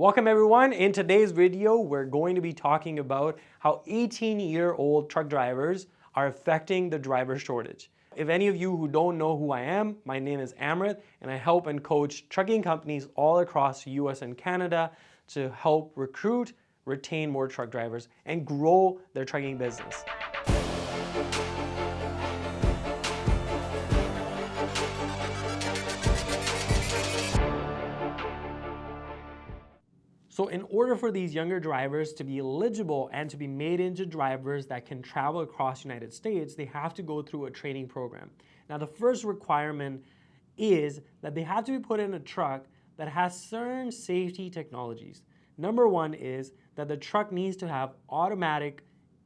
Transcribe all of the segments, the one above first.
Welcome everyone. In today's video, we're going to be talking about how 18-year-old truck drivers are affecting the driver shortage. If any of you who don't know who I am, my name is Amrit and I help and coach trucking companies all across the US and Canada to help recruit, retain more truck drivers and grow their trucking business. So in order for these younger drivers to be eligible and to be made into drivers that can travel across the United States, they have to go through a training program. Now the first requirement is that they have to be put in a truck that has certain safety technologies. Number one is that the truck needs to have automatic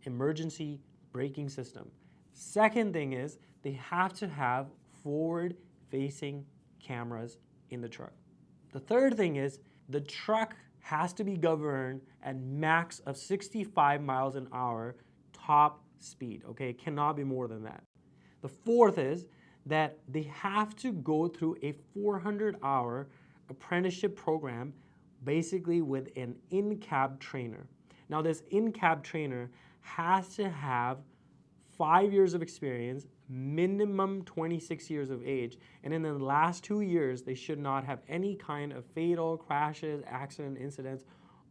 emergency braking system. Second thing is they have to have forward facing cameras in the truck. The third thing is the truck has to be governed at max of 65 miles an hour top speed, okay? It cannot be more than that. The fourth is that they have to go through a 400 hour apprenticeship program basically with an in-cab trainer. Now this in-cab trainer has to have five years of experience minimum 26 years of age, and in the last two years, they should not have any kind of fatal crashes, accident, incidents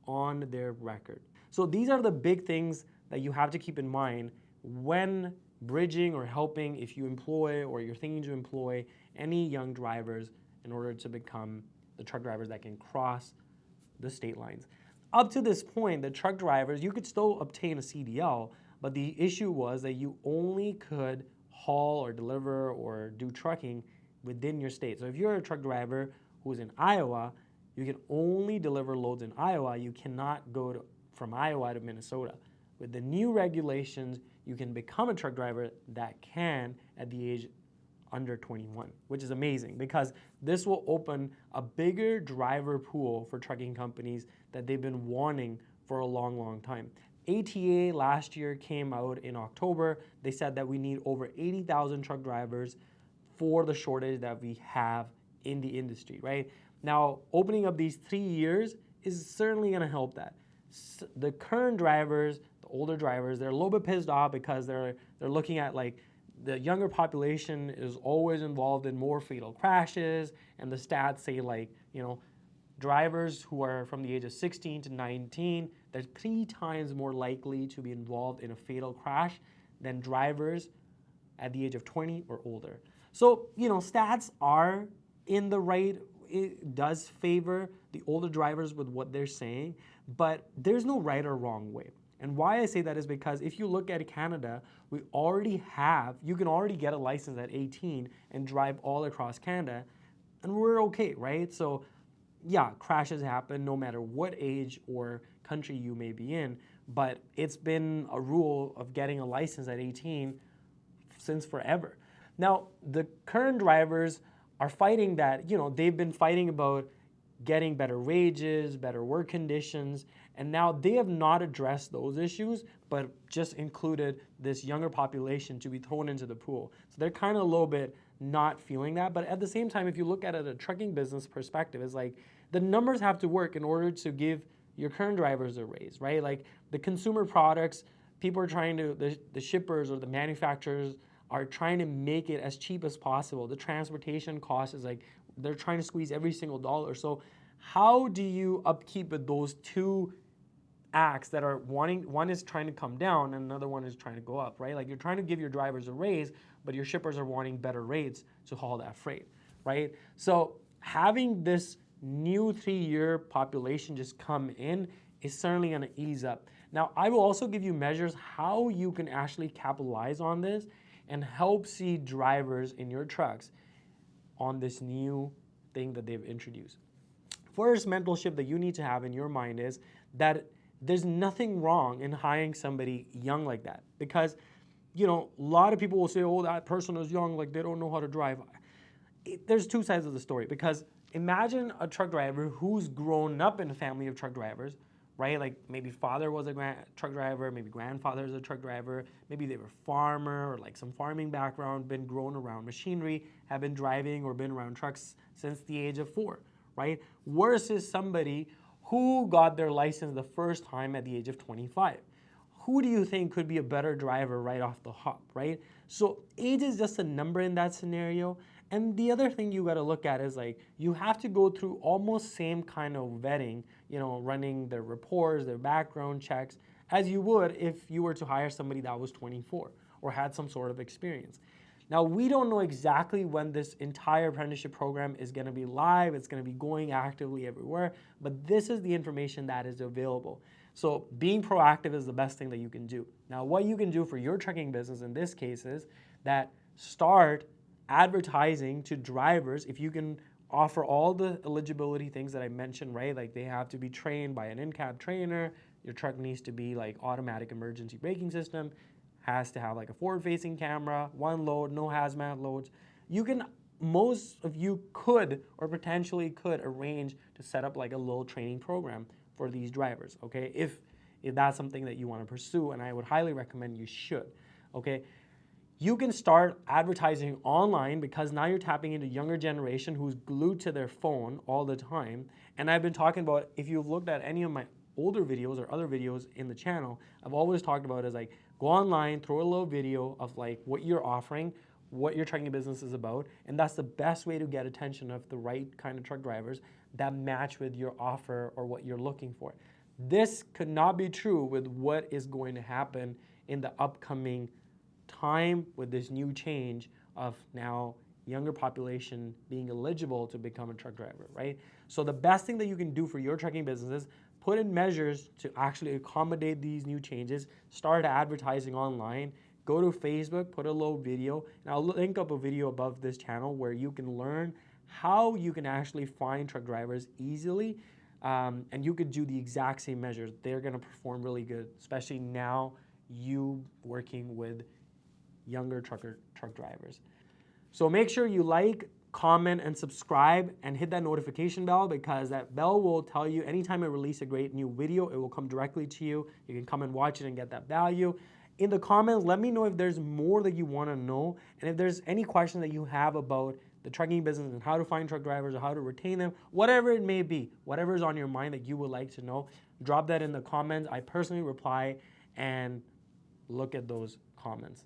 on their record. So these are the big things that you have to keep in mind when bridging or helping if you employ or you're thinking to employ any young drivers in order to become the truck drivers that can cross the state lines. Up to this point, the truck drivers, you could still obtain a CDL, but the issue was that you only could haul or deliver or do trucking within your state. So if you're a truck driver who's in Iowa, you can only deliver loads in Iowa. You cannot go to, from Iowa to Minnesota. With the new regulations, you can become a truck driver that can at the age under 21, which is amazing because this will open a bigger driver pool for trucking companies that they've been wanting for a long, long time. ATA last year came out in October. They said that we need over 80,000 truck drivers for the shortage that we have in the industry, right? Now, opening up these three years is certainly gonna help that. the current drivers, the older drivers, they're a little bit pissed off because they're, they're looking at like, the younger population is always involved in more fatal crashes, and the stats say like, you know, drivers who are from the age of 16 to 19, they're three times more likely to be involved in a fatal crash than drivers at the age of 20 or older. So, you know, stats are in the right, it does favor the older drivers with what they're saying, but there's no right or wrong way. And why I say that is because if you look at Canada, we already have, you can already get a license at 18 and drive all across Canada, and we're okay, right? So yeah, crashes happen no matter what age or country you may be in, but it's been a rule of getting a license at 18 since forever. Now, the current drivers are fighting that, you know, they've been fighting about getting better wages, better work conditions, and now they have not addressed those issues, but just included this younger population to be thrown into the pool. So they're kind of a little bit not feeling that. But at the same time, if you look at it a trucking business perspective, it's like the numbers have to work in order to give your current drivers a raise, right? Like the consumer products, people are trying to, the, the shippers or the manufacturers are trying to make it as cheap as possible. The transportation cost is like, they're trying to squeeze every single dollar. So how do you upkeep with those two acts that are wanting, one is trying to come down and another one is trying to go up, right? Like you're trying to give your drivers a raise, but your shippers are wanting better rates to haul that freight, right? So having this new three-year population just come in is certainly gonna ease up. Now, I will also give you measures how you can actually capitalize on this and help see drivers in your trucks on this new thing that they've introduced. First mental shift that you need to have in your mind is that there's nothing wrong in hiring somebody young like that because you know a lot of people will say oh that person is young like they don't know how to drive. It, there's two sides of the story because imagine a truck driver who's grown up in a family of truck drivers right? Like maybe father was a truck driver maybe grandfather is a truck driver maybe they were farmer or like some farming background been grown around machinery have been driving or been around trucks since the age of four right? Versus somebody who got their license the first time at the age of 25? Who do you think could be a better driver right off the hop, right? So age is just a number in that scenario. And the other thing you got to look at is like you have to go through almost same kind of vetting, you know, running their reports, their background checks, as you would if you were to hire somebody that was 24 or had some sort of experience. Now, we don't know exactly when this entire apprenticeship program is going to be live. It's going to be going actively everywhere, but this is the information that is available. So being proactive is the best thing that you can do. Now, what you can do for your trucking business in this case is that start advertising to drivers if you can offer all the eligibility things that I mentioned, right? Like they have to be trained by an in-cab trainer, your truck needs to be like automatic emergency braking system, has to have like a forward-facing camera, one load, no hazmat loads. You can, most of you could or potentially could arrange to set up like a little training program for these drivers, okay? If, if that's something that you wanna pursue, and I would highly recommend you should, okay? You can start advertising online because now you're tapping into younger generation who's glued to their phone all the time. And I've been talking about, if you've looked at any of my older videos or other videos in the channel, I've always talked about is like, go online, throw a little video of like what you're offering, what your trucking business is about, and that's the best way to get attention of the right kind of truck drivers that match with your offer or what you're looking for. This could not be true with what is going to happen in the upcoming time with this new change of now younger population being eligible to become a truck driver, right? So the best thing that you can do for your trucking business is put in measures to actually accommodate these new changes, start advertising online, go to Facebook, put a little video, and I'll link up a video above this channel where you can learn how you can actually find truck drivers easily um, and you could do the exact same measures. They're gonna perform really good, especially now you working with younger trucker truck drivers. So make sure you like, comment, and subscribe and hit that notification bell because that bell will tell you anytime I release a great new video, it will come directly to you. You can come and watch it and get that value. In the comments, let me know if there's more that you want to know and if there's any question that you have about the trucking business and how to find truck drivers or how to retain them, whatever it may be, whatever is on your mind that you would like to know, drop that in the comments. I personally reply and look at those comments.